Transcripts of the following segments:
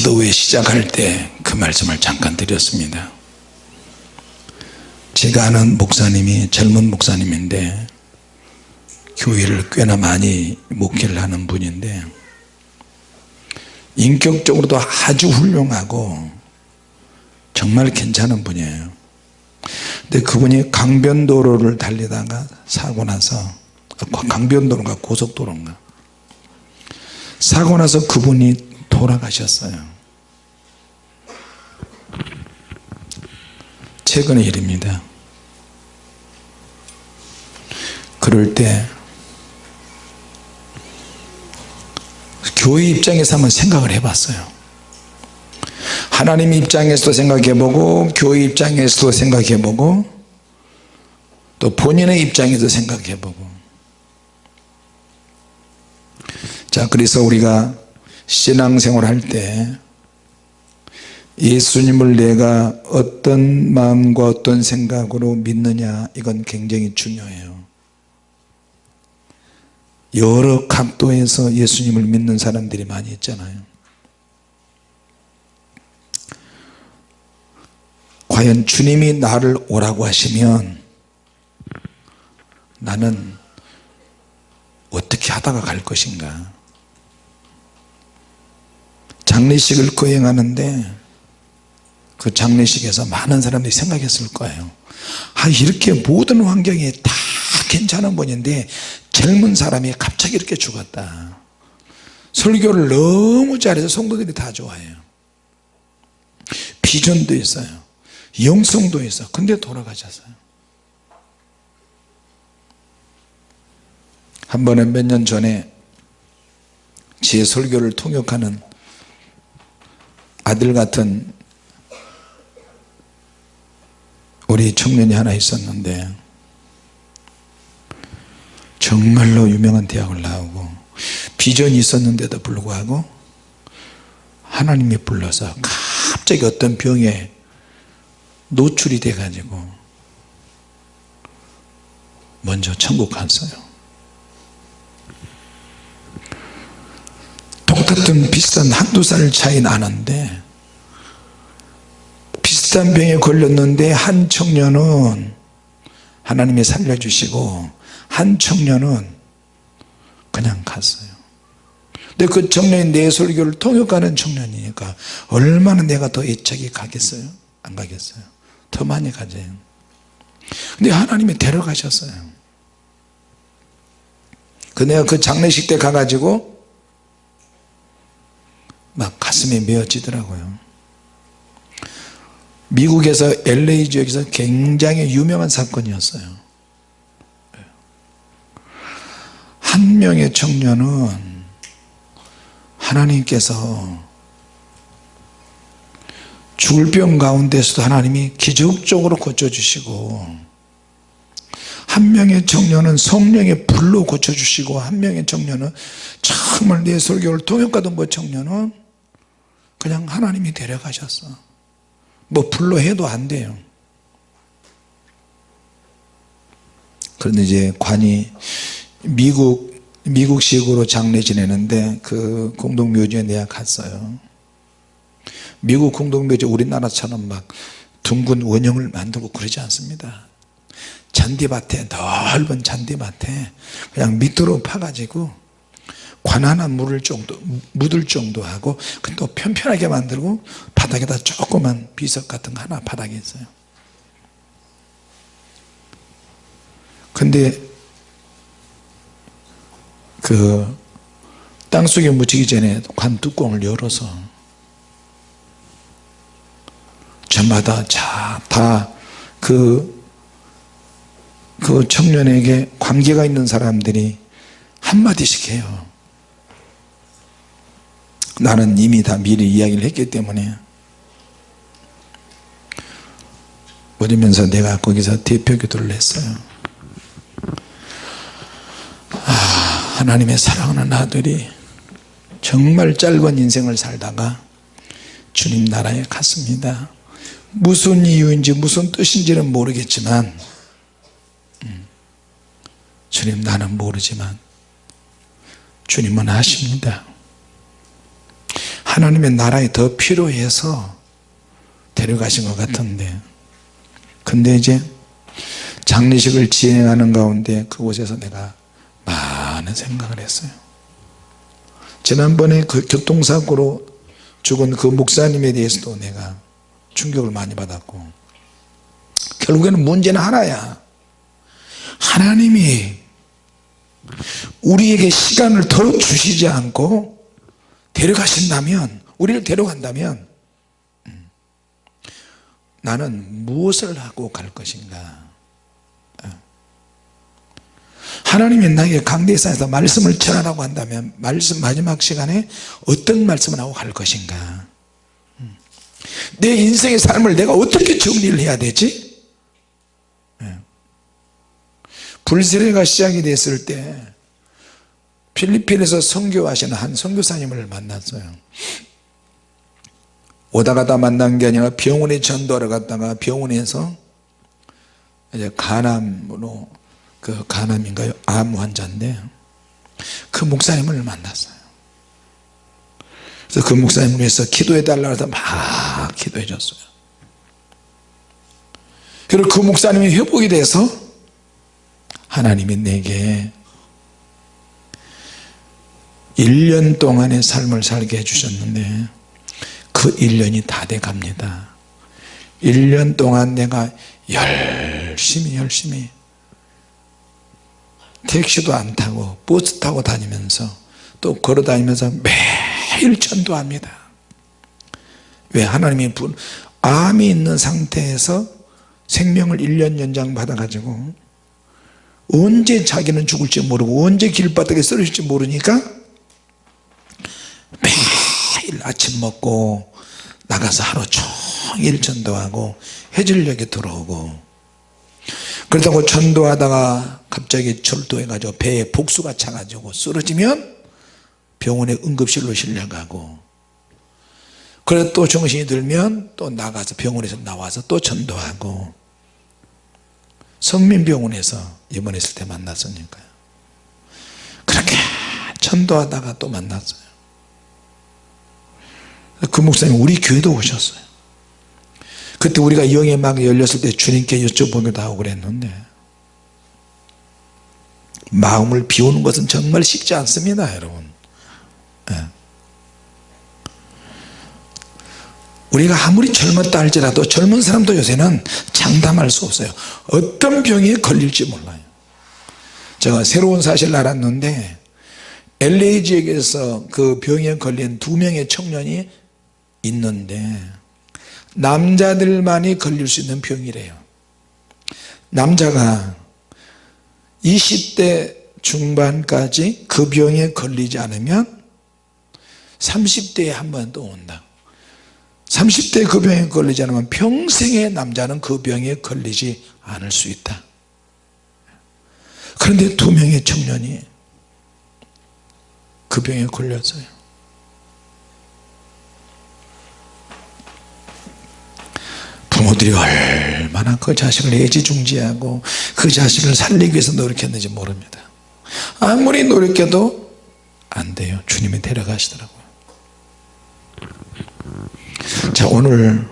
기도회 시작할 때 그 말씀을 잠깐 드렸습니다. 제가 아는 목사님이 젊은 목사님인데 교회를 꽤나 많이 목회를 하는 분인데 인격적으로도 아주 훌륭하고 정말 괜찮은 분이에요. 근데 그분이 강변도로를 달리다가 사고 나서 강변도로인가 고속도로인가? 사고 나서 그분이 돌아가셨어요 최근의 일입니다. 그럴 때 교회 입장에서 한번 생각을 해봤어요. 하나님 입장에서도 생각해보고 교회 입장에서도 생각해보고 또 본인의 입장에서 생각해보고. 자 그래서 우리가 신앙생활 할때 예수님을 내가 어떤 마음과 어떤 생각으로 믿느냐 이건 굉장히 중요해요. 여러 각도에서 예수님을 믿는 사람들이 많이 있잖아요. 과연 주님이 나를 오라고 하시면 나는 어떻게 하다가 갈 것인가? 장례식을 거행하는데 그 장례식에서 많은 사람들이 생각했을 거예요. 아 이렇게 모든 환경이 다 괜찮은 분인데 젊은 사람이 갑자기 이렇게 죽었다. 설교를 너무 잘해서 성도들이 다 좋아해요. 비전도 있어요. 영성도 있어. 근데 돌아가셨어요. 한 번에 몇년 전에 제 설교를 통역하는 아들 같은 우리 청년이 하나 있었는데 정말로 유명한 대학을 나오고 비전이 있었는데도 불구하고 하나님이 불러서 갑자기 어떤 병에 노출이 돼 가지고 먼저 천국 갔어요. 똑같은 비슷한 한두 살 차이 나는데 비슷한 병에 걸렸는데 한 청년은 하나님이 살려주시고 한 청년은 그냥 갔어요. 근데 그 청년이 내 설교를 통역하는 청년이니까 얼마나 내가 더 애착이 가겠어요? 안 가겠어요? 더 많이 가져요. 근데 하나님이 데려가셨어요. 그 내가 그 장례식 때 가가지고 막 가슴이 메어지더라고요 미국에서 LA 지역에서 굉장히 유명한 사건이었어요. 한 명의 청년은 하나님께서 죽을 병 가운데서도 하나님이 기적적으로 고쳐주시고 한 명의 청년은 성령의 불로 고쳐주시고 한 명의 청년은 정말 내 설교를 통역하던 그 청년은 그냥 하나님이 데려가셨어 뭐 불로 해도 안 돼요. 그런데 이제 관이 미국 미국식으로 장례 지내는데 그 공동묘지에 내가 갔어요. 미국 공동묘지 우리나라처럼 막 둥근 원형을 만들고 그러지 않습니다. 잔디밭에 넓은 잔디밭에 그냥 밑으로 파가지고 관 하나 물을 정도 묻을 정도 하고 또 편편하게 만들고 바닥에다 조그만 비석 같은 거 하나 바닥에 있어요. 근데 그 땅속에 묻히기 전에 관 뚜껑을 열어서 저마다 다그 그 청년에게 관계가 있는 사람들이 한마디씩 해요 나는 이미 다 미리 이야기를 했기 때문에 그러면서 내가 거기서 대표 기도를 했어요. 아, 하나님의 사랑하는 아들이 정말 짧은 인생을 살다가 주님 나라에 갔습니다. 무슨 이유인지 무슨 뜻인지는 모르겠지만 음, 주님 나는 모르지만 주님은 아십니다 하나님의 나라에 더 필요해서 데려가신 것 같은데. 근데 이제 장례식을 진행하는 가운데 그곳에서 내가 많은 생각을 했어요. 지난번에 그 교통사고로 죽은 그 목사님에 대해서도 내가 충격을 많이 받았고 결국에는 문제는 하나야. 하나님이 우리에게 시간을 더 주시지 않고 데려가신다면 우리를 데려간다면 음, 나는 무엇을 하고 갈 것인가 어. 하나님이 나에게 강대상에서 말씀을 전하라고 한다면 말씀 마지막 시간에 어떤 말씀을 하고 갈 것인가 음. 내 인생의 삶을 내가 어떻게 정리를 해야 되지 예. 불세례가 시작이 됐을 때 필리핀에서 선교하시는 한 선교사님을 만났어요. 오다 가다 만난 게 아니라 병원에 전도하러 갔다가 병원에서 이제 간암으로 그 간암인가요? 암 환자인데 그 목사님을 만났어요. 그래서 그 목사님을 위해서 기도해 달라고 해서 막 기도해 줬어요. 그리고 그 목사님이 회복이 돼서 하나님이 내게 1년 동안의 삶을 살게 해주셨는데 그 1년이 다 돼 갑니다. 1년 동안 내가 열심히 열심히 택시도 안 타고 버스 타고 다니면서 또 걸어 다니면서 매일 전도합니다. 왜? 하나님이 분 암이 있는 상태에서 생명을 1년 연장 받아 가지고 언제 자기는 죽을지 모르고 언제 길바닥에 쓰러질지 모르니까 매일 아침 먹고 나가서 하루 종일 전도하고 해질녘에 들어오고 그렇다고 전도하다가 갑자기 절도해 가지고 배에 복수가 차가지고 쓰러지면 병원에 응급실로 실려가고 그래 또 정신이 들면 또 나가서 병원에서 나와서 또 전도하고 성민병원에서 입원했을 때 만났으니까요. 그렇게 전도하다가 또 만났어요 그 목사님 우리 교회도 오셨어요. 그때 우리가 영의 막 열렸을 때 주님께 여쭤보기도 하고 그랬는데 마음을 비우는 것은 정말 쉽지 않습니다 여러분. 예. 우리가 아무리 젊었다 할지라도 젊은 사람도 요새는 장담할 수 없어요. 어떤 병에 걸릴지 몰라요. 제가 새로운 사실을 알았는데 LA 지역에서 그 병에 걸린 두 명의 청년이 있는데 남자들만이 걸릴 수 있는 병이래요. 남자가 20대 중반까지 그 병에 걸리지 않으면 30대에 한 번 또 온다. 30대 그 병에 걸리지 않으면 평생의 남자는 그 병에 걸리지 않을 수 있다. 그런데 두 명의 청년이 그 병에 걸렸어요 부모들이 얼마나 그 자식을 애지중지하고 그 자식을 살리기 위해서 노력했는지 모릅니다. 아무리 노력해도 안 돼요. 주님이 데려가시더라고요. 자 오늘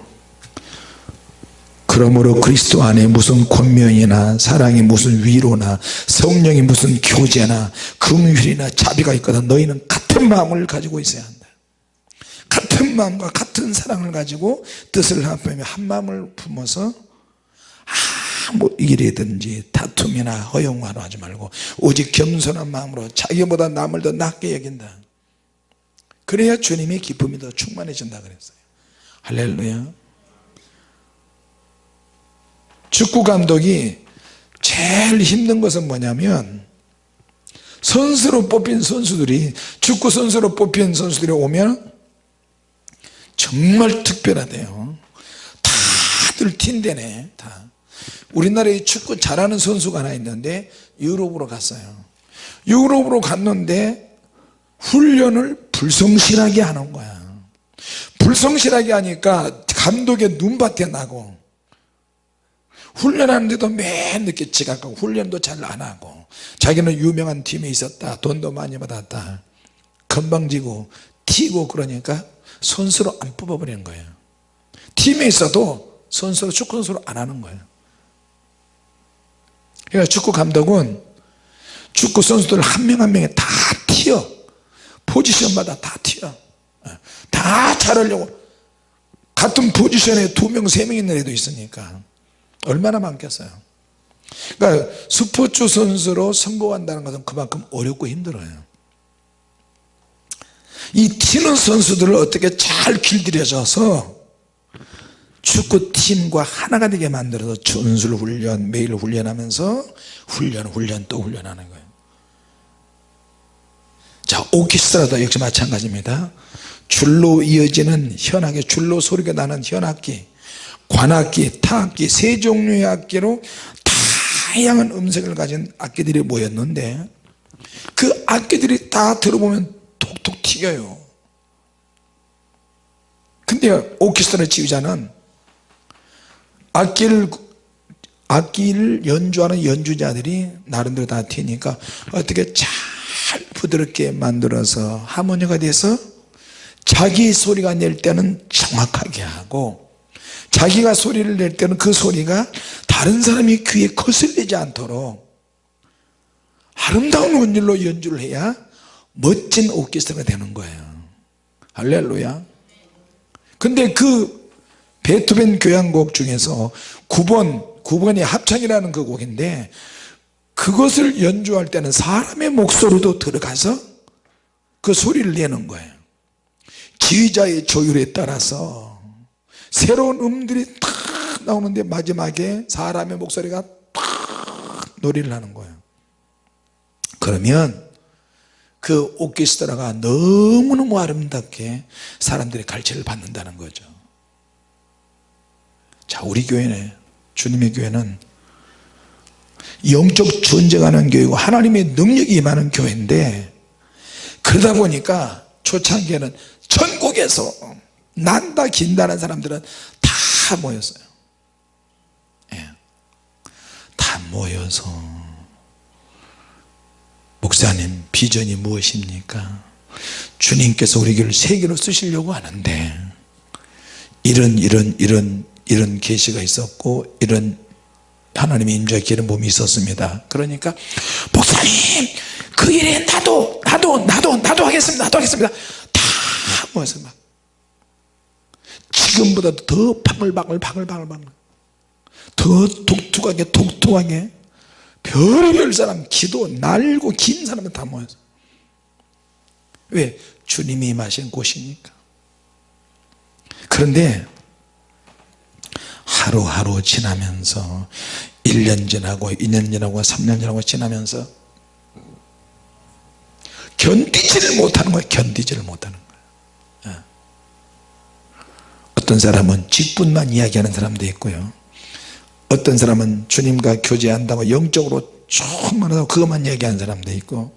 그러므로 그리스도 안에 무슨 권면이나 사랑이 무슨 위로나 성령이 무슨 교제나 금휼이나 자비가 있거든 너희는 같은 마음을 가지고 있어야 한다 같은 마음과 같은 사랑을 가지고 뜻을 합하며 한 마음을 품어서 아무 일이든지 다툼이나 허용화로 하지 말고 오직 겸손한 마음으로 자기보다 남을 더 낫게 여긴다. 그래야 주님의 기쁨이 더 충만해진다 그랬어요. 할렐루야. 축구 감독이 제일 힘든 것은 뭐냐면 선수로 뽑힌 선수들이 축구 선수로 뽑힌 선수들이 오면 정말 특별하대요. 다들 틴대네 다. 우리나라에 축구 잘하는 선수가 하나 있는데 유럽으로 갔어요. 유럽으로 갔는데 훈련을 불성실하게 하는 거야. 불성실하게 하니까 감독의 눈밭에 나고 훈련하는데도 맨 늦게 지각하고 훈련도 잘 안하고 자기는 유명한 팀에 있었다 돈도 많이 받았다. 건방지고 튀고 그러니까 선수로 안 뽑아버리는 거예요. 팀에 있어도 선수로 축구 선수로 안 하는 거예요. 그러니까 축구 감독은 축구 선수들 한 명 한 명에 다 튀어. 포지션마다 다 튀어. 다 잘하려고. 같은 포지션에 두 명 세 명 있는 애도 있으니까 얼마나 많겠어요. 그러니까 스포츠 선수로 성공한다는 것은 그만큼 어렵고 힘들어요 이 튀는 선수들을 어떻게 잘 길들여져서 축구팀과 하나가 되게 만들어서 전술 훈련 매일 훈련하면서 훈련 훈련 또 훈련하는 거예요. 자 오케스트라도 역시 마찬가지입니다. 줄로 이어지는 현악기 줄로 소리가 나는 현악기 관악기 타악기 세 종류의 악기로 다양한 음색을 가진 악기들이 모였는데 그 악기들이 다 들어보면 튀겨요. 근데 오케스트라 지휘자는 악기를 악기를 연주하는 연주자들이 나름대로 다 튀니까 어떻게 잘 부드럽게 만들어서 하모니가 돼서 자기 소리가 낼 때는 정확하게 하고 자기가 소리를 낼 때는 그 소리가 다른 사람이 귀에 거슬리지 않도록 아름다운 원율로 연주를 해야 멋진 오케스트라가 되는 거예요. 할렐루야. 근데 그 베토벤 교향곡 중에서 9번 9번이 합창이라는 그 곡인데 그것을 연주할 때는 사람의 목소리도 들어가서 그 소리를 내는 거예요. 지휘자의 조율에 따라서 새로운 음들이 탁 나오는데 마지막에 사람의 목소리가 탁 노래를 하는 거예요. 그러면 그 오케스트라가 너무너무 아름답게 사람들의 갈채를 받는다는 거죠. 자 우리 교회는 주님의 교회는 영적 전쟁하는 교회고 하나님의 능력이 임하는 교회인데 그러다 보니까 초창기에는 전국에서 난다 긴다는 사람들은 다 모였어요. 예. 다 모여서 목사님 비전이 무엇입니까? 주님께서 우리 교회를 세계로 쓰시려고 하는데 이런 이런 이런 이런 계시가 있었고 이런 하나님의 임재의 기름 부음이 있었습니다. 그러니까 목사님 그 일에 나도 나도 나도 나도 하겠습니다. 나도 하겠습니다. 다 모여서 막 지금보다 더 바글바글 바글바글 더 독특하게 독특하게 별별 사람 기도 날고 긴 사람은 다 모여서. 왜? 주님이 마신 곳이니까. 그런데 하루하루 지나면서 1년 지나고 2년 지나고 3년 지나고 지나면서 견디지를 못하는 거예요 견디지를 못하는 거예요 예. 어떤 사람은 직분만 이야기하는 사람도 있고요 어떤 사람은 주님과 교제한다고 영적으로 충만하다고 그것만 얘기하는 사람도 있고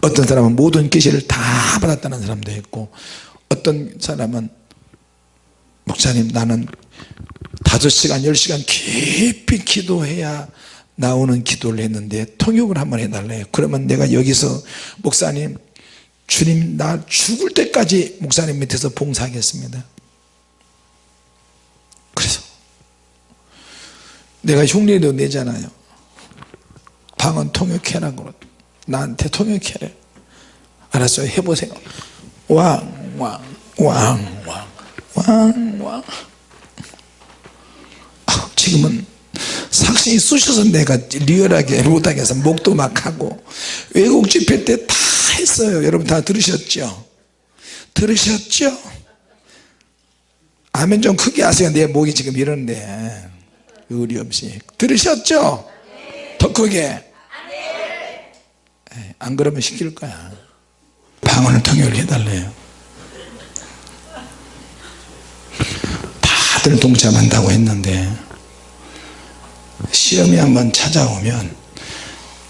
어떤 사람은 모든 계시를 다 받았다는 사람도 있고 어떤 사람은 목사님 나는 다섯 시간 열 시간 깊이 기도해야 나오는 기도를 했는데 통역을 한번 해달래요 그러면 내가 여기서 목사님 주님 나 죽을 때까지 목사님 밑에서 봉사하겠습니다 그래서 내가 흉내도 내잖아요. 방은 통역해라고 나한테 통역해래. 알았어요? 해보세요. 왕왕왕왕왕왕. 지금은 삭신이 쑤셔서 내가 리얼하게 못하겠어 목도 막 하고 외국 집회 때 다 했어요. 여러분 다 들으셨죠? 들으셨죠? 아멘 좀 크게 하세요. 내 목이 지금 이런데 의리 없이. 들으셨죠? 더 크게. 안 그러면 시킬 거야. 방언을 통역을 해달래요. 다들 동참한다고 했는데 시험이 한번 찾아오면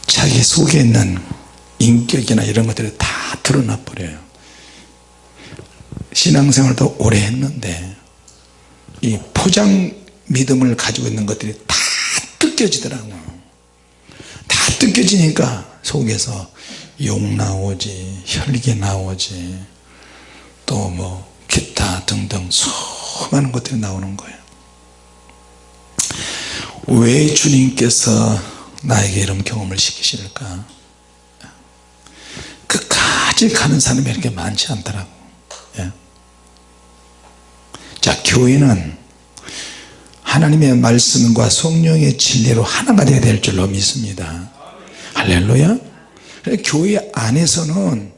자기 속에 있는 인격이나 이런 것들이 다 드러나 버려요. 신앙생활도 오래 했는데 이 포장 믿음을 가지고 있는 것들이 다 뜯겨지더라고요. 다 뜯겨지니까 속에서 욕 나오지 혈기 나오지 또 뭐 기타 등등 수많은 것들이 나오는 거예요. 왜 주님께서 나에게 이런 경험을 시키실까? 끝까지 가는 사람이 이렇게 많지 않더라고. 예. 자 교회는 하나님의 말씀과 성령의 진리로 하나가 되어야 될 줄로 믿습니다. 할렐루야. 교회 안에서는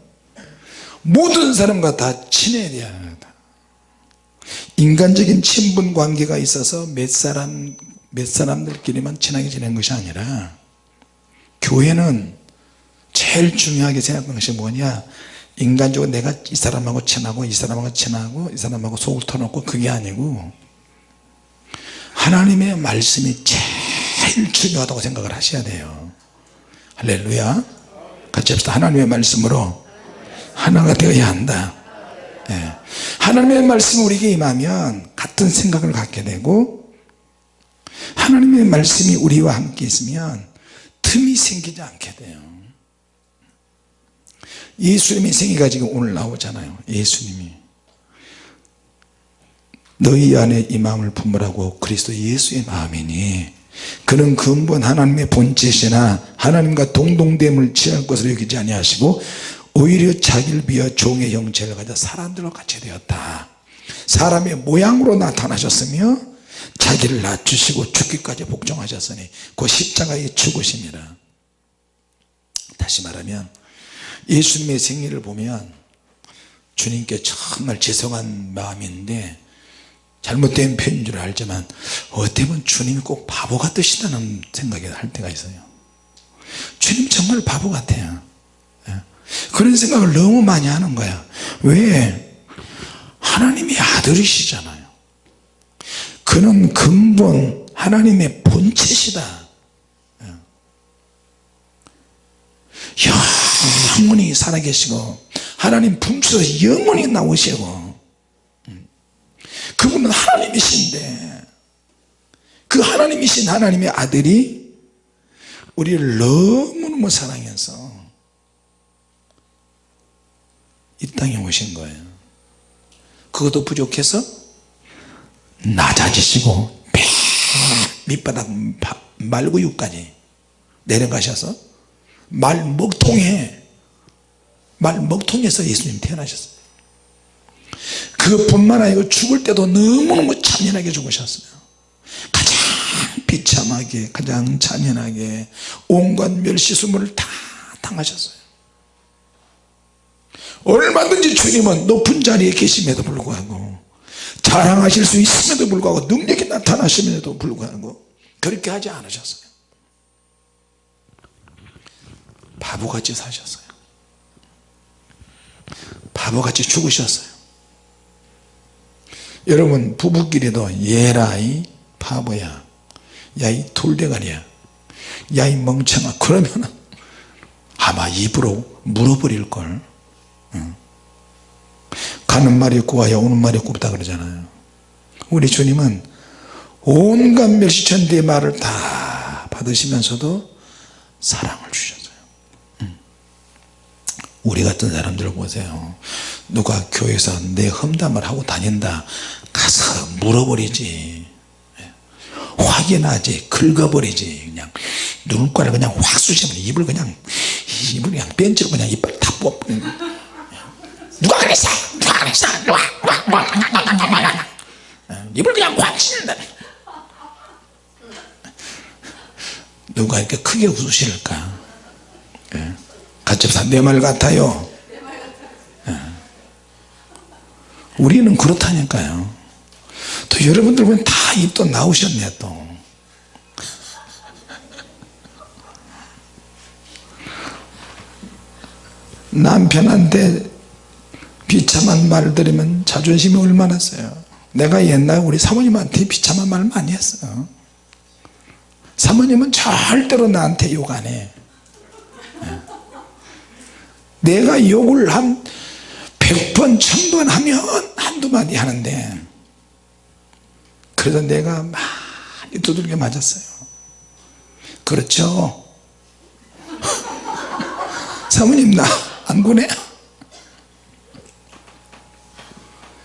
모든 사람과 다 친해야 돼요 인간적인 친분 관계가 있어서 몇 사람 몇 사람들끼리만 친하게 지내는 것이 아니라 교회는 제일 중요하게 생각하는 것이 뭐냐? 인간적으로 내가 이 사람하고 친하고 이 사람하고 친하고 이 사람하고 속을 터놓고 그게 아니고 하나님의 말씀이 제일 중요하다고 생각을 하셔야 돼요. 할렐루야. 같이 합시다. 하나님의 말씀으로 하나가 되어야 한다. 예. 하나님의 말씀이 우리에게 임하면 같은 생각을 갖게 되고 하나님의 말씀이 우리와 함께 있으면 틈이 생기지 않게 돼요. 예수님의 생애가 지금 오늘 나오잖아요. 예수님이 너희 안에 이 마음을 품으라고 그리스도 예수의 마음이니 그는 근본 하나님의 본체시나 하나님과 동동됨을 취할 것으로 여기지 아니하시고 오히려 자기를 비하 종의 형체를 가져 사람들과 같이 되었다. 사람의 모양으로 나타나셨으며 자기를 낮추시고 죽기까지 복종하셨으니 그 십자가의 죽으심이라. 다시 말하면 예수님의 생일을 보면 주님께 정말 죄송한 마음인데 잘못된 표현인 줄 알지만 어떻게 보면 주님이 꼭 바보 같으시다는 생각이 할 때가 있어요. 주님 정말 바보 같아요. 예. 그런 생각을 너무 많이 하는 거야. 왜? 하나님의 아들이시잖아요. 그는 근본 하나님의 본체시다. 예. 영원히 살아계시고 하나님 품에서 영원히 나오시고 그분은 하나님이신데 그 하나님이신 하나님의 아들이 우리를 너무너무 사랑해서 이 땅에 오신 거예요. 그것도 부족해서 낮아지시고 밑바닥 말구유까지 내려가셔서 말 먹통에 말 먹통에서 예수님 태어나셨어요 그것뿐만 아니고 죽을 때도 너무너무 잔인하게 죽으셨어요. 가장 비참하게 가장 잔인하게 온갖 멸시수물을 다 당하셨어요. 얼마든지 주님은 높은 자리에 계심에도 불구하고 자랑하실 수 있음에도 불구하고 능력이 나타나심에도 불구하고 그렇게 하지 않으셨어요. 바보같이 사셨어요. 바보같이 죽으셨어요 여러분 부부끼리도 얘라 이 바보야. 야이 돌대가리야. 야이 멍청아. 그러면 아마 입으로 물어버릴걸. 응. 가는 말이 없고 와야 오는 말이 없다 그러잖아요. 우리 주님은 온갖 멸시천대의 말을 다 받으시면서도 사랑을 주셨어요. 우리 같은 사람들 보세요 누가 교회에서 내 험담을 하고 다닌다 가서 물어버리지 예. 확인하지 긁어버리지 그냥 눈가를 그냥 확 쑤시면 입을 그냥 입을 그냥 벤치로 그냥 이빨 다 뽑. 누가 그랬어? 누가 그랬어? 누가? 입을 그냥 확 씻는다. 누가 이렇게 크게 웃으실까? 예. 같이 내 말 같아요. 예. 우리는 그렇다니까요. 또 여러분들 보면 다 입 또 나오셨네 또. 남편한테 비참한 말 들으면 자존심이 얼마나 세요 내가 옛날 우리 사모님한테 비참한 말 많이 했어요 사모님은 절대로 나한테 욕 안해 예. 내가 욕을 한 100번 1000번 하면 한두 마디 하는데 그래서 내가 많이 두들겨 맞았어요. 그렇죠? 사모님 나 안 보내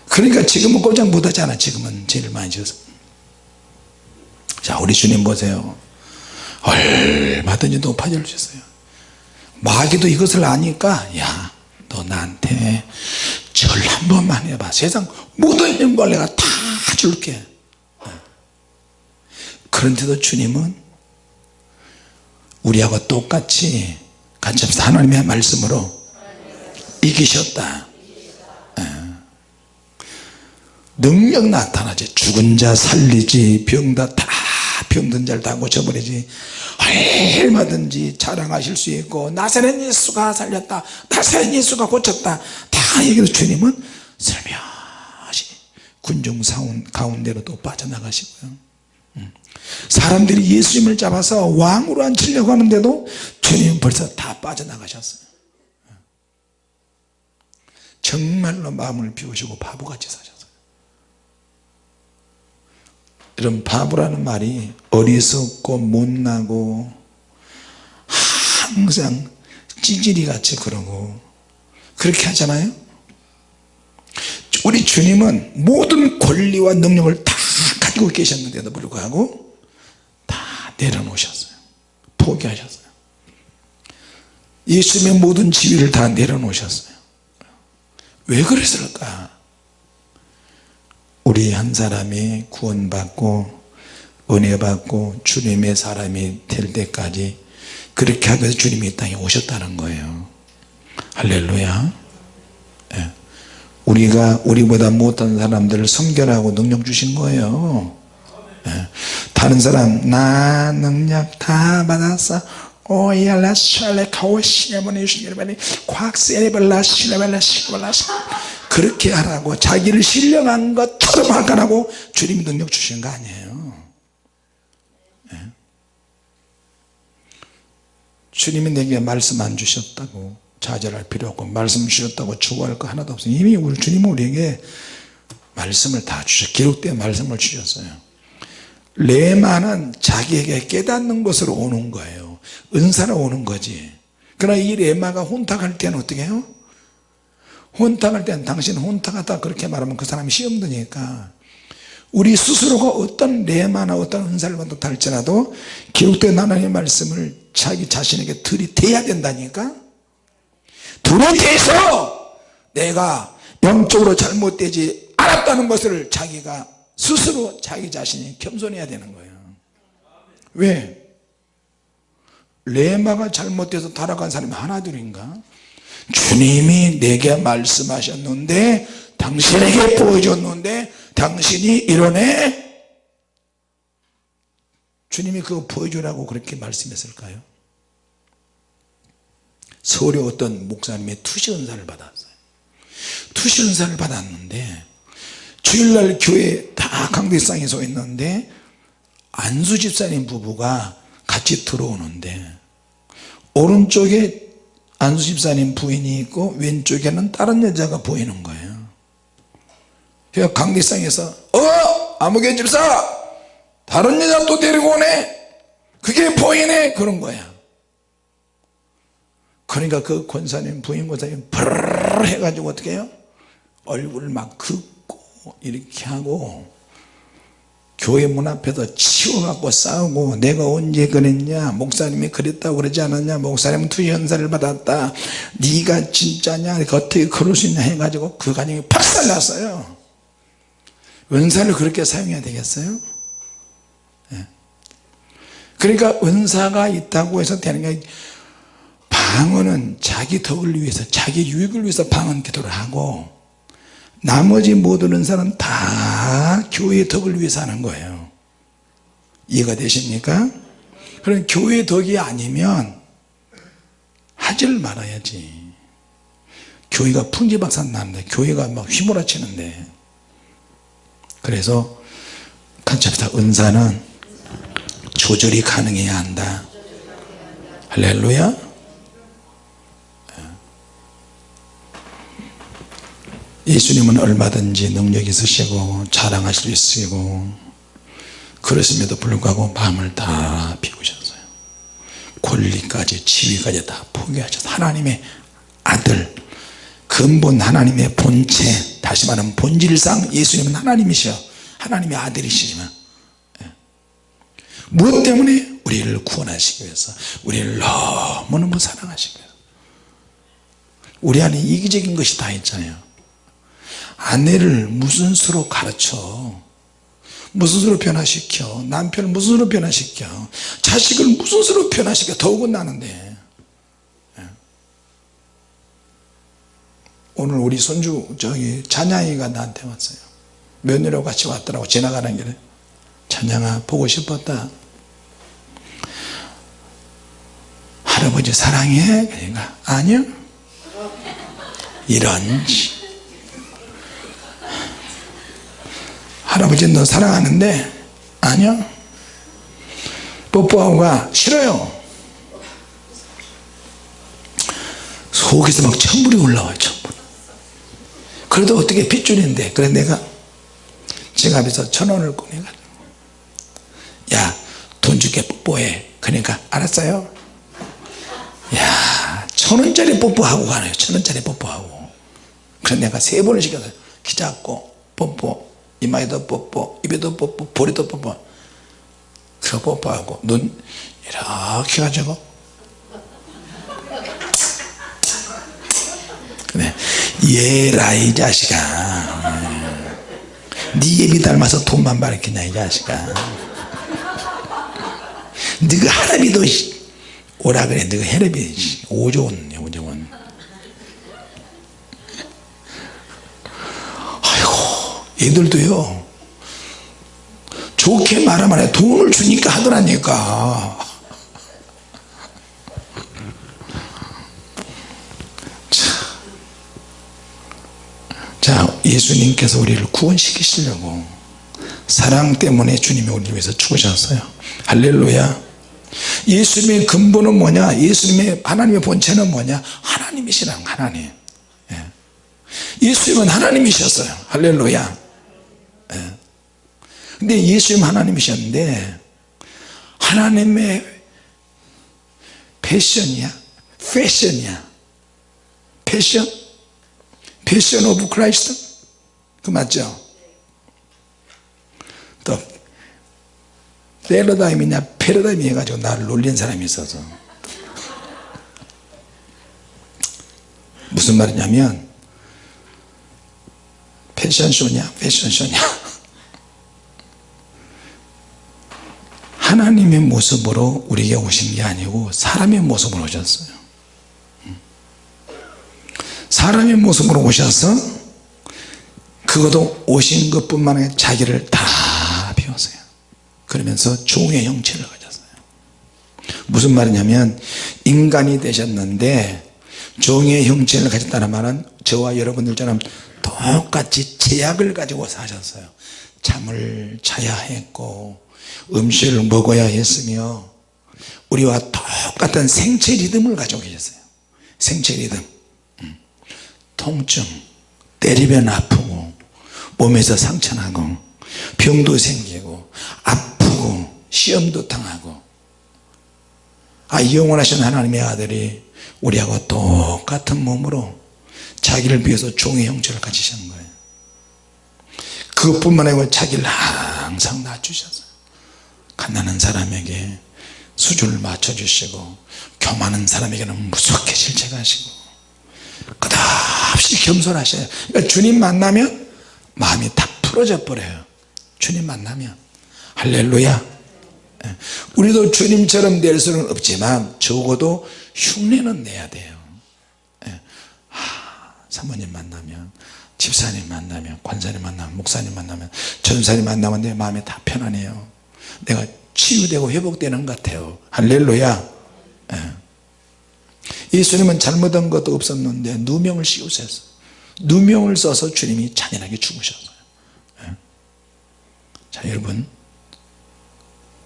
그러니까 지금은 꼼짝 못하잖아 지금은. 죄를 많이 져서. 자 우리 주님 보세요. 얼마든지 높아질 수 있어요. 마귀도 이것을 아니까 야 너 나한테 절 한 번만 해봐. 세상 모든 영광 내가 다 줄게. 그런데도 주님은 우리하고 똑같이 같이 하나님의 말씀으로 이기셨다. 예. 능력 나타나지. 죽은 자 살리지 병 다 다 병든 자를 다 고쳐버리지. 얼마든지 자랑하실 수 있고 나사렛 예수가 살렸다 나사렛 예수가 고쳤다. 다 얘기해서 주님은 설명하시 군중 가운데로 또 빠져나가시고요. 음. 사람들이 예수님을 잡아서 왕으로 앉히려고 하는데도 주님은 벌써 다 빠져나가셨어요. 정말로 마음을 비우시고 바보같이 사셨어요 이런 바보라는 말이 어리석고 못나고 항상 찌질이 같이 그러고 그렇게 하잖아요. 우리 주님은 모든 권리와 능력을 다 가지고 계셨는데도 불구하고 다 내려놓으셨어요. 포기하셨어요. 예수님의 모든 지위를 다 내려놓으셨어요. 왜 그랬을까 우리 한 사람이 구원받고 은혜 받고 주님의 사람이 될 때까지 그렇게 위해서 주님이 이 땅에 오셨다는 거예요 할렐루야 예. 우리가 우리보다 못한 사람들을 성결하고 능력 주신 거예요 예. 다른 사람 나 능력 다 받았어 오야라 샬레 카오 시네모니 슈니르바니 곽세레발라 시레발라 시레발라 그렇게 하라고 자기를 신령한 것처럼 하라고 주님이 능력 주신 거 아니에요. 네. 주님이 내게 말씀 안 주셨다고 좌절할 필요 없고 말씀 주셨다고 추구할 거 하나도 없어요. 이미 우리 주님은 우리에게 말씀을 다 주셨 기록된 말씀을 주셨어요. 레마는 자기에게 깨닫는 것으로 오는 거예요. 은사로 오는 거지. 그러나 이 레마가 혼탁할 때는 어떻게 해요? 혼탁할 때는 당신 혼탁하다 그렇게 말하면 그 사람이 시험 드니까 우리 스스로가 어떤 레마나 어떤 은사를 받았다 할지라도 기록된 하나님의 말씀을 자기 자신에게 들이대야 된다니까? 들이대서 내가 영적으로 잘못되지 않았다는 것을 자기가 스스로 자기 자신이 겸손해야 되는 거예요. 왜? 레마가 잘못돼서 타락한 사람이 하나둘인가 주님이 내게 말씀하셨는데 당신에게 보여줬는데 당신이 이러네? 주님이 그거 보여주라고 그렇게 말씀했을까요? 서울에 어떤 목사님의 투시 은사를 받았어요. 투시 은사를 받았는데 주일날 교회 다 강대상에 서 있는데 안수 집사님 부부가 같이 들어오는데 오른쪽에 안수 집사님 부인이 있고 왼쪽에는 다른 여자가 보이는 거예요. 그래서 강대상에서 어? 아무개 집사! 다른 여자 또 데리고 오네? 그게 보이네? 그런 거야. 그러니까 그 권사님 부인 권사님 브르르 해가지고 어떻게 해요? 얼굴을 막 긋고 이렇게 하고 교회 문 앞에서 치워갖고 싸우고 내가 언제 그랬냐 목사님이 그랬다고 그러지 않았냐 목사님은 투현사를 받았다 네가 진짜냐 어떻게 그럴 수 있냐 해가지고 그 가정이 박살났어요 은사를 그렇게 사용해야 되겠어요 네. 그러니까 은사가 있다고 해서 되는 게 방언은 자기 덕을 위해서 자기 유익을 위해서 방언 기도를 하고 나머지 모든 은사는 다 교회의 덕을 위해서 하는 거예요. 이해가 되십니까? 그럼 교회 덕이 아니면 하지를 말아야지. 교회가 풍지박산 나는데 교회가 막 휘몰아치는데. 그래서 합시다. 은사는 조절이 가능해야 한다. 할렐루야 예수님은 얼마든지 능력 있으시고 자랑하실 수 있으시고 그랬음에도 불구하고 마음을 다 비우셨어요. 권리까지 지위까지 다 포기하셔서 하나님의 아들 근본 하나님의 본체 다 다시 말하면 본질상 예수님은 하나님이셔 하나님의 아들이시지만. 예. 무엇 때문에? 우리를 구원하시기 위해서. 우리를 너무너무 사랑하시기 위해서. 우리 안에 이기적인 것이 다 있잖아요 아내를 무슨 수로 가르쳐? 무슨 수로 변화시켜? 남편을 무슨 수로 변화시켜? 자식을 무슨 수로 변화시켜? 더욱은 나는데. 예. 오늘 우리 손주 저기 찬양이가 나한테 왔어요. 며느리하고 같이 왔더라고 지나가는 길에. 찬양아 보고 싶었다. 할아버지 사랑해? 그러니까 아니요? 이런 할아버지 너 사랑하는데? 아니요. 뽀뽀하고 가 싫어요. 속에서 막 천불이 올라와요 천불. 그래도 어떻게 핏줄인데? 그래 내가 지갑에서 천원을 꺼내가지고. 야돈 줄게 뽀뽀해. 그러니까 알았어요? 야 천원짜리 뽀뽀하고 가네요. 천원짜리 뽀뽀하고. 그래서 내가 세 번을 시켜서 키 잡고 뽀뽀 이마에도 뽀뽀 입에도 뽀뽀 볼에도 뽀뽀. 그거 뽀뽀하고 눈 이렇게 가지고. 그래 얘라 이 자식아. 네 예비 닮아서 돈만 밝히냐 이 자식아. 너가 하나비도 오라 그래 너가 헤레비 오조원 오조원 얘들도요 좋게 말하면 해. 돈을 주니까 하더라니까. 자 예수님께서 우리를 구원시키시려고 사랑 때문에 주님이 우리를 위해서 죽으셨어요. 할렐루야. 예수님의 근본은 뭐냐? 예수님의 하나님의 본체는 뭐냐? 하나님이시라는 하나님. 예. 예수님은 하나님이셨어요. 할렐루야. 예. 근데 예수님 하나님이셨는데 하나님의 passion이야. Passion이야. Passion? Passion of Christ? 그 맞죠? 또 패러다임이냐 패러다임 해가지고 나를 놀린 사람이 있어서. 무슨 말이냐면 패션쇼냐 패션쇼냐 하나님의 모습으로 우리에게 오신 게 아니고 사람의 모습으로 오셨어요. 사람의 모습으로 오셔서 그것도 오신 것뿐만 아니라 자기를 다 비웠어요. 그러면서 종의 형체를 가졌어요. 무슨 말이냐면 인간이 되셨는데 종의 형체를 가졌다는 말은 저와 여러분들처럼 똑같이 제약을 가지고 사셨어요. 잠을 자야 했고 음식을 먹어야 했으며 우리와 똑같은 생체 리듬을 가지고 계셨어요. 생체 리듬. 통증 때리면 아프고 몸에서 상처 나고 병도 생기고 아프고 시험도 당하고. 아 영원하신 하나님의 아들이 우리하고 똑같은 몸으로 자기를 위해서 종의 형체를 가지신 거예요. 그것뿐만 아니고 자기를 항상 낮추셨어요 가난한 사람에게 수준을 맞춰주시고 교만한 사람에게는 무섭게 실책하시고 끝없이 겸손하셔요. 그러니까 주님 만나면 마음이 다 풀어져 버려요. 주님 만나면. 할렐루야. 예. 우리도 주님처럼 될 수는 없지만 적어도 흉내는 내야 돼요. 예. 하, 사모님 만나면 집사님 만나면 관사님 만나면 목사님 만나면 전사님 만나면 내 마음이 다 편안해요 내가 치유되고 회복되는 것 같아요. 할렐루야. 예. 예수님은 잘못한 것도 없었는데 누명을 씌우셨어요. 누명을 써서 주님이 잔인하게 죽으셨어요. 예. 자 여러분.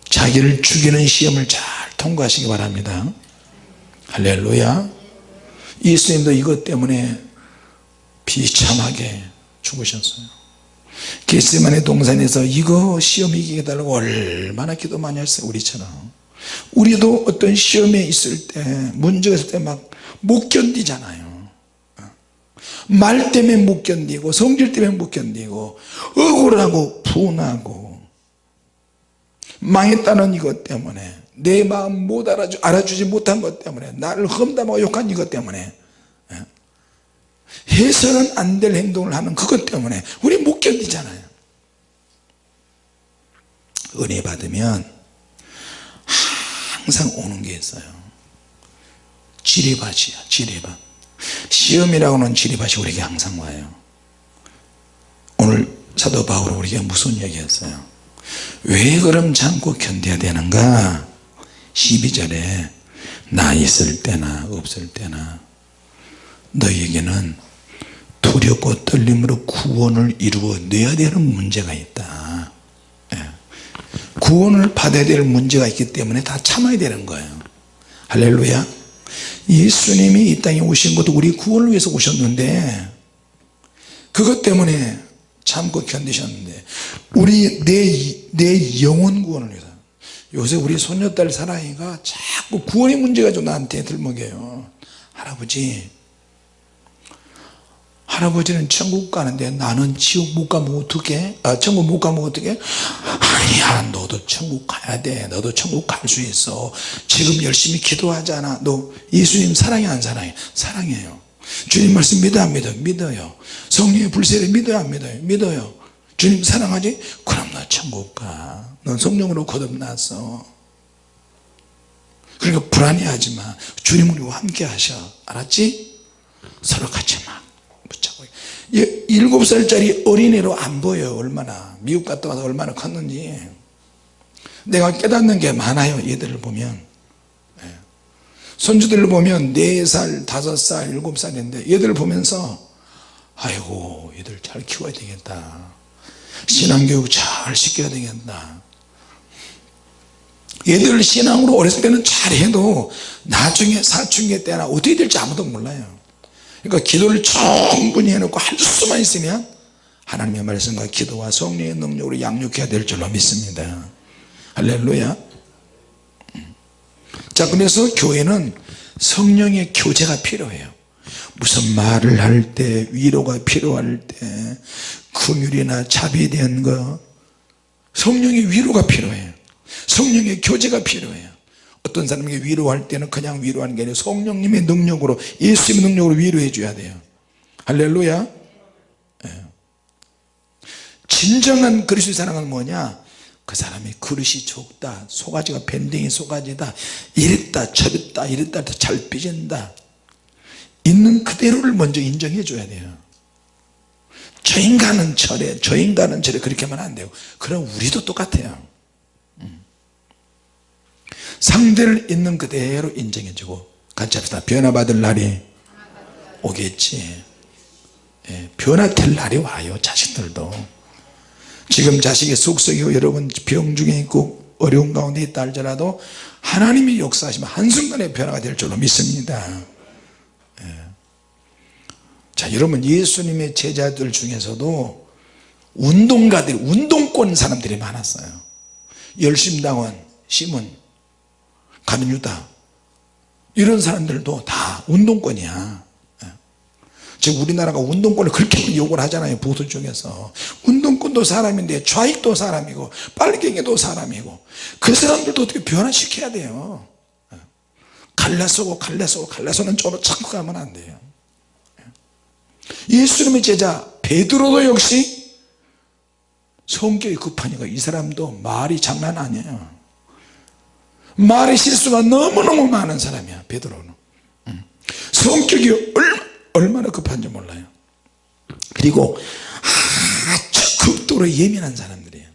자기를 죽이는 시험을 잘 통과하시기 바랍니다. 할렐루야. 예수님도 이것 때문에 비참하게 죽으셨어요 게스만의 동산에서 이거 시험 이기게 달라고 얼마나 기도 많이 했어요 우리처럼 우리도 어떤 시험에 있을 때 문제가 있을 때 막 못 견디잖아요 말 때문에 못 견디고 성질 때문에 못 견디고 억울하고 분하고 망했다는 이것 때문에 내 마음 못 알아주, 알아주지 못한 것 때문에 나를 험담하고 욕한 이것 때문에 예. 해서는 안 될 행동을 하는 그것 때문에 우리 못 견디잖아요. 은혜 받으면 항상 오는 게 있어요. 지뢰밭이야 지뢰밭. 시험이라고는 지뢰밭이 우리에게 항상 와요. 오늘 사도 바울은 우리에게 무슨 얘기했어요? 왜 그럼 참고 견뎌야 되는가? 12절에 나 있을 때나 없을 때나 너희에게는 두렵고 떨림으로 구원을 이루어 내야 되는 문제가 있다. 예. 구원을 받아야 될 문제가 있기 때문에 다 참아야 되는 거예요. 할렐루야. 예수님이 이 땅에 오신 것도 우리 구원을 위해서 오셨는데 그것 때문에 참고 견디셨는데 우리 내, 내 영혼 구원을 위해서. 요새 우리 손녀딸 사랑이가 자꾸 구원의 문제가 좀 나한테 들먹여요. 할아버지 할아버지는 천국 가는데 나는 지옥 못 가면 어떡해? 아, 천국 못 가면 어떡해? 아니야 너도 천국 가야 돼. 너도 천국 갈 수 있어. 지금 열심히 기도하잖아. 너 예수님 사랑해 안 사랑해? 사랑해요. 주님 말씀 믿어 안 믿어 믿어요. 성령의 불세를 믿어요 안 믿어요? 믿어요. 주님 사랑하지? 그럼 너 천국 가넌 성령으로 거듭났어 그러니까 불안해하지 마. 주님 우리와 함께 하셔. 알았지? 서로 같이 막 일곱 살짜리 어린애로 안 보여요 얼마나. 미국 갔다 와서 얼마나 컸는지. 내가 깨닫는 게 많아요 얘들을 보면. 예. 손주들을 보면 4살, 5살, 7살인데 얘들을 보면서 아이고 얘들 잘 키워야 되겠다. 신앙교육 잘 시켜야 되겠다. 얘들 신앙으로 어렸을 때는 잘해도 나중에 사춘기 때나 어떻게 될지 아무도 몰라요 그러니까 기도를 충분히 해놓고 할 수만 있으면 하나님의 말씀과 기도와 성령의 능력으로 양육해야 될 줄로 믿습니다. 할렐루야. 자 그래서 교회는 성령의 교제가 필요해요. 무슨 말을 할 때 위로가 필요할 때 긍휼이나 자비에 대한 거 성령의 위로가 필요해요. 성령의 교제가 필요해요 어떤 사람에게 위로할 때는 그냥 위로하는 게 아니라 성령님의 능력으로 예수님의 능력으로 위로해 줘야 돼요. 할렐루야. 예. 진정한 그리스도의 사랑은 뭐냐? 그 사람이 그릇이 좁다 소가지가 밴댕이 소가지다 이랬다 저랬다 이랬다 잘 삐진다. 있는 그대로를 먼저 인정해 줘야 돼요. 저 인간은 저래 저 인간은 저래 그렇게 하면 안 돼요. 그럼 우리도 똑같아요. 음. 상대를 있는 그대로 인정해 주고 같이 합시다. 변화받을 날이 오겠지. 예, 변화될 날이 와요 자식들도. 지금 자식이 속썩이고 여러분 병 중에 있고 어려운 가운데 있다 할지라도 하나님이 역사하시면 한순간에 변화가 될 줄로 믿습니다. 자 여러분 예수님의 제자들 중에서도 운동가들 운동권 사람들이 많았어요. 열심당원 시몬 가룟 유다. 이런 사람들도 다 운동권이야. 예. 지금 우리나라가 운동권을 그렇게 욕을 하잖아요 보수 쪽에서. 운동권도 사람인데 좌익도 사람이고 빨갱이도 사람이고 그 사람들도 어떻게 변화시켜야 돼요? 예. 갈라서고 갈라서고 갈라서는 쪽으로 자꾸 가면 안 돼요. 예수님의 제자 베드로도 역시 성격이 급하니까 이 사람도 말이 장난 아니에요 말의 실수가 너무너무 많은 사람이야 베드로는. 성격이 얼마나 급한지 몰라요. 그리고 아주 극도로 예민한 사람들이에요.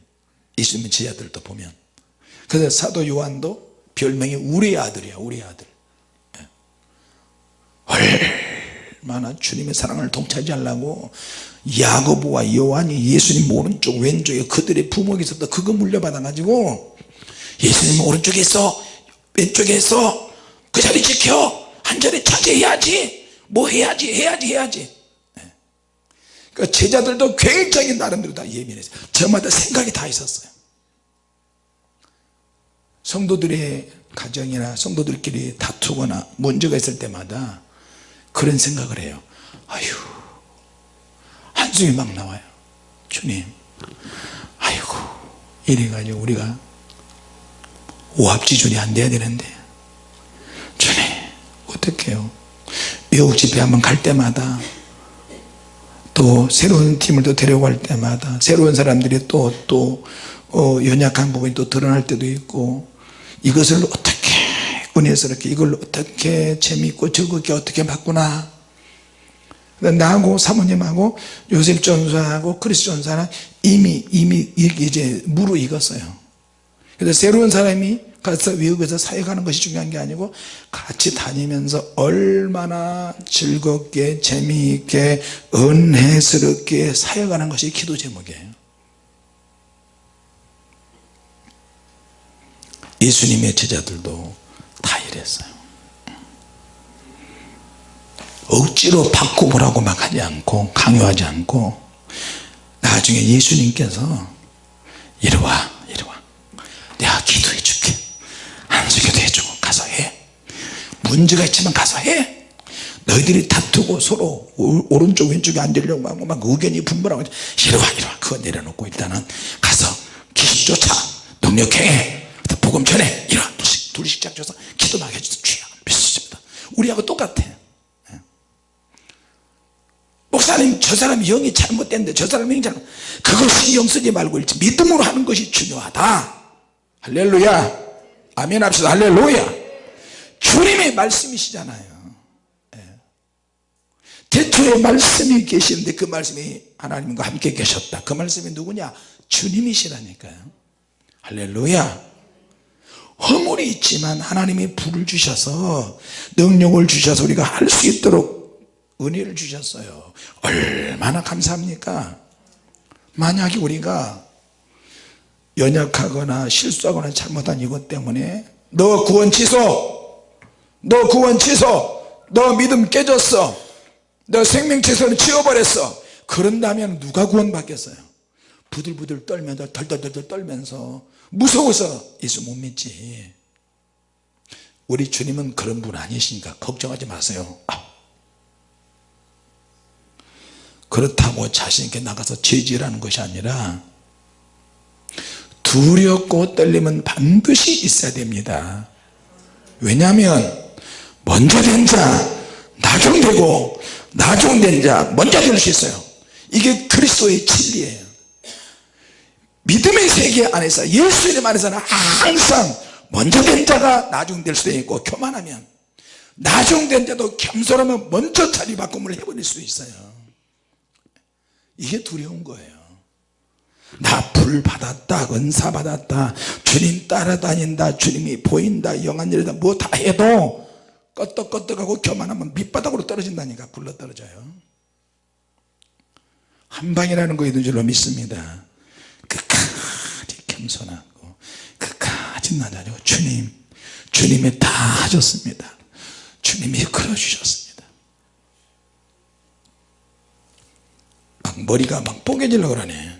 예수님의 제자들도 보면. 그래서 사도 요한도 별명이 우리의 아들이야 우리의 아들. 예. 얼마나 주님의 사랑을 동차지하려고 야고보와 요한이 예수님 오른쪽 왼쪽에 그들의 있었다. 그거 물려받아 가지고 예수님 오른쪽에 있어. 왼쪽에 있어. 그 자리 지켜. 한 자리 차지해야지. 뭐 해야지? 해야지 해야지. 그 제자들도 굉장히 나름대로 다 예민했어요 저마다 생각이 다 있었어요. 성도들의 가정이나 성도들끼리 다투거나 문제가 있을 때마다 그런 생각을 해요. 아휴 찬송이 막 나와요. 주님 아이고 이래가지고 우리가 오합지졸이 안 돼야 되는데. 주님 어떡해요? 외국 집회 한번 갈 때마다 또 새로운 팀을 또 데려갈 때마다 새로운 사람들이 또또 어, 연약한 부분이 또 드러날 때도 있고 이것을 어떻게 은혜스럽게 이걸 어떻게 재미있고 즐겁게 어떻게 바꾸나. 나하고 사모님하고 요셉 전사하고 크리스 전사는 이미 이미 이제 무르익었어요 그래서 새로운 사람이 가서 외국에서 사역하는 것이 중요한 게 아니고 같이 다니면서 얼마나 즐겁게 재미있게 은혜스럽게 사역하는 것이 기도 제목이에요. 예수님의 제자들도 다 이랬어요. 억지로 바꾸보라고 막 하지 않고 강요하지 않고 나중에 예수님께서 이리와 문제가 있지만 가서 해. 너희들이 다투고 서로 오른쪽 왼쪽에 앉으려고 하고 막 의견이 분분하고 이리와 이리 와 그거 내려놓고 일단은 가서 귀신 쫓아 능력해. 복음 전해. 이리 와 둘씩 둘씩 짝줘서 기도 막 해주세요. 주여 믿습니다. 우리하고 똑같아. 목사님 저 사람이 영이 잘못됐는데 저 사람이 영이 잘못 그걸 신경 쓰지 말고 믿음으로 하는 것이 중요하다. 할렐루야. 아멘 합시다. 할렐루야 주님의 말씀이시잖아요. 예. 대초에 말씀이 계시는데 그 말씀이 하나님과 함께 계셨다. 그 말씀이 누구냐? 주님이시라니까요. 할렐루야. 허물이 있지만 하나님이 불을 주셔서 능력을 주셔서 우리가 할 수 있도록 은혜를 주셨어요. 얼마나 감사합니까? 만약에 우리가 연약하거나 실수하거나 잘못한 이것 때문에 너 구원 취소 너 구원 취소. 너 믿음 깨졌어. 너 생명 취소를 지워버렸어. 그런다면 누가 구원 받겠어요? 부들부들 떨면서 덜덜덜 떨면서 무서워서 예수 못 믿지. 우리 주님은 그런 분 아니시니까 걱정하지 마세요. 아. 그렇다고 자신있게 나가서 죄질하는 것이 아니라 두렵고 떨림은 반드시 있어야 됩니다. 왜냐하면 먼저 된 자 나중되고 나중된 자 먼저 될 수 있어요. 이게 그리스도의 진리예요. 믿음의 세계 안에서 예수님 안에서는 항상 먼저 된 자가 나중될 수도 있고 교만하면 나중된 자도 겸손하면 먼저 자리 바꿈을 해버릴 수 있어요. 이게 두려운 거예요. 나 불 받았다 은사 받았다 주님 따라다닌다 주님이 보인다 영한 일이다 뭐 다 해도 껐떡껐떡하고 교만하면 밑바닥으로 떨어진다니까 굴러 떨어져요. 한 방이라는 거 있는 줄로 믿습니다. 끝까지 겸손하고 끝까지 낮아지고 주님 주님이 다 하셨습니다. 주님이 이끌어 주셨습니다. 막 머리가 막 뽀개지려고 그러네.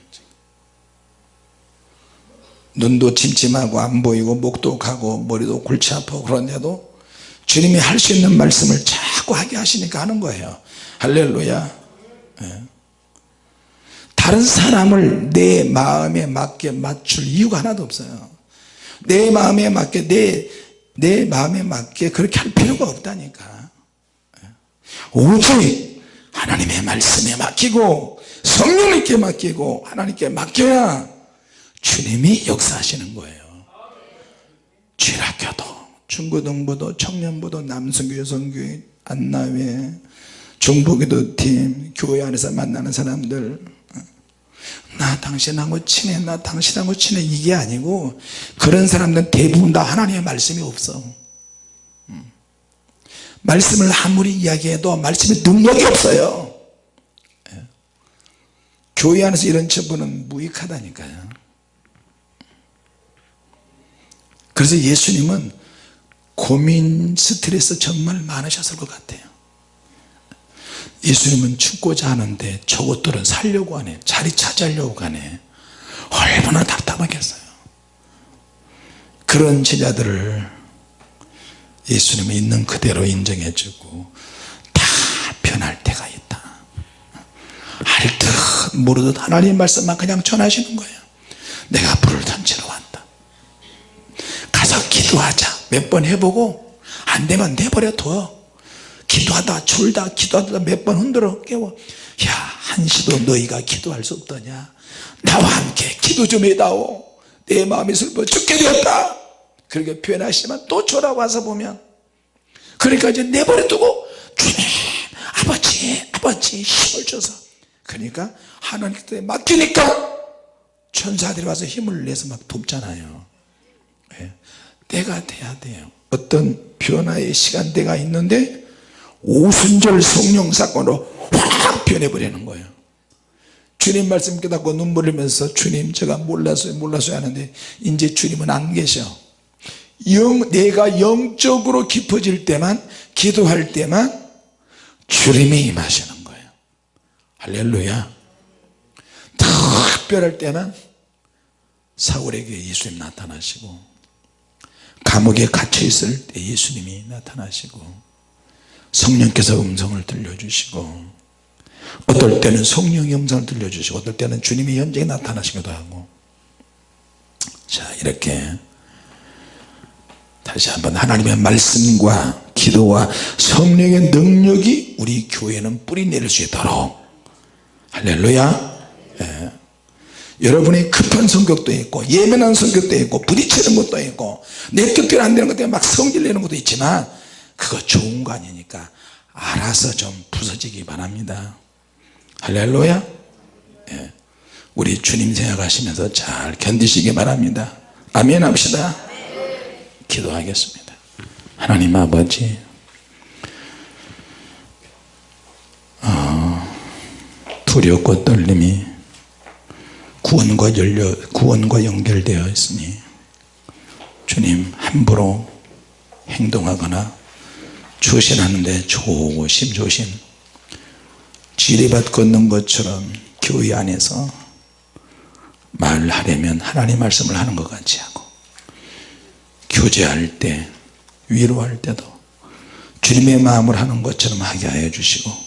눈도 침침하고 안 보이고 목도 가고 머리도 골치 아프고 그런데도 주님이 할 수 있는 말씀을 자꾸 하게 하시니까 하는 거예요. 할렐루야. 네. 다른 사람을 내 마음에 맞게 맞출 이유가 하나도 없어요. 내 마음에 맞게 내, 내 마음에 맞게 그렇게 할 필요가 없다니까. 예. 오직 하나님의 말씀에 맡기고 성령님께 맡기고 하나님께 맡겨야 주님이 역사하시는 거예요. 주일학교도 중고등부도 청년부도 남성교 여성교회 안나회 중보기도 팀 교회 안에서 만나는 사람들. 나 당신하고 친해 나 당신하고 친해. 이게 아니고 그런 사람들은 대부분 다 하나님의 말씀이 없어. 음. 말씀을 아무리 이야기해도 말씀에 능력이 없어요. 예. 교회 안에서 이런 처분은 무익하다니까요. 그래서 예수님은 고민 스트레스 정말 많으셨을 것 같아요. 예수님은 죽고자 하는데 저것들은 살려고 하네. 자리 차지하려고 가네. 얼마나 답답하겠어요. 그런 제자들을 예수님이 있는 그대로 인정해 주고 다 변할 때가 있다. 알듯 모르듯 하나님 말씀만 그냥 전하시는 거예요. 내가 불을 왔다 가서 기도하자 몇 번 해보고 안 되면 내버려 둬. 기도하다 졸다 기도하다 몇 번 흔들어 깨워. 야 한시도 너희가 기도할 수 없더냐? 나와 함께 기도 좀 해다오. 내 마음이 슬퍼 죽게 되었다. 그렇게 표현하시지만 또 돌아와서 보면. 그러니까 이제 내버려 두고 주님 아버지 아버지 힘을 줘서. 그러니까 하나님께 맡기니까 천사들이 와서 힘을 내서 막 돕잖아요. 예. 때가 돼야 돼요. 어떤 변화의 시간대가 있는데 오순절 성령 사건으로 확 변해버리는 거예요. 주님 말씀 깨닫고 눈물 흘리면서 주님 제가 몰랐어요 몰랐어요 하는데 이제 주님은 안 계셔. 영, 내가 영적으로 깊어질 때만 기도할 때만 주님이 임하시는 거예요. 할렐루야. 특별할 때는 사울에게 예수님 나타나시고 감옥에 갇혀 있을 때 예수님이 나타나시고 성령께서 음성을 들려주시고 어떨 때는 성령의 음성을 들려주시고 어떨 때는 주님이 현장에 나타나시기도 하고 자 이렇게 다시 한번 하나님의 말씀과 기도와 성령의 능력이 우리 교회는 뿌리 내릴 수 있도록 할렐루야 예. 여러분이 급한 성격도 있고 예민한 성격도 있고 부딪히는 것도 있고 내 뜻대로 안 되는 것 때문에 막 성질 내는 것도 있지만 그거 좋은 거 아니니까 알아서 좀 부서지기 바랍니다. 할렐루야. 예. 우리 주님 생각하시면서 잘 견디시기 바랍니다. 아멘 합시다. 기도하겠습니다. 하나님 아버지. 어, 두렵고 떨림이 구원과 열려 구원과 연결되어 있으니 주님 함부로 행동하거나 조신하는데 조심 조심 지뢰밭 걷는 것처럼 교회 안에서 말을 하려면 하나님 말씀을 하는 것 같이 하고 교제할 때 위로할 때도 주님의 마음을 하는 것처럼 하게 하여 주시고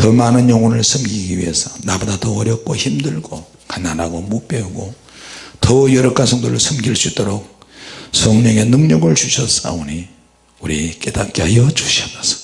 더 많은 영혼을 섬기기 위해서 나보다 더 어렵고 힘들고 가난하고 못 배우고 더 여러 가성들을 섬길 수 있도록 성령의 능력을 주셨사오니 우리 깨닫게 하여 주시옵소서